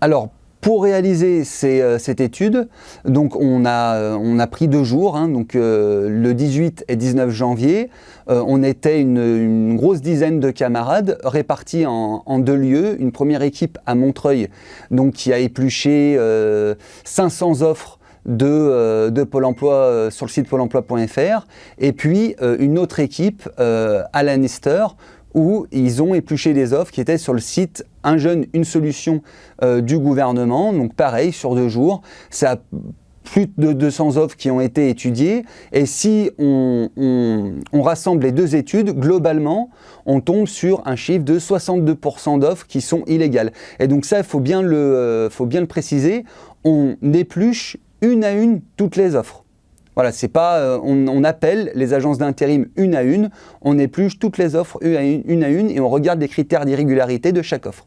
Alors, pour réaliser euh, cette étude, on a, euh, on pris deux jours, hein, donc euh, le 18 et 19 janvier, on était une, grosse dizaine de camarades répartis en, deux lieux. Une première équipe à Montreuil, donc qui a épluché 500 offres de, de, Pôle emploi sur le site pôle emploi.fr et puis une autre équipe à Lannister où ils ont épluché des offres qui étaient sur le site Un jeune, une solution euh, du gouvernement. Donc pareil, sur deux jours, ça a plus de 200 offres qui ont été étudiées. Et si on, rassemble les deux études, globalement, on tombe sur un chiffre de 62% d'offres qui sont illégales. Et donc ça, il euh, faut bien le préciser, on épluche une à une toutes les offres. Voilà, c'est pas, euh, on, appelle les agences d'intérim une à une, on épluche toutes les offres une à une, une à une et on regarde les critères d'irrégularité de chaque offre.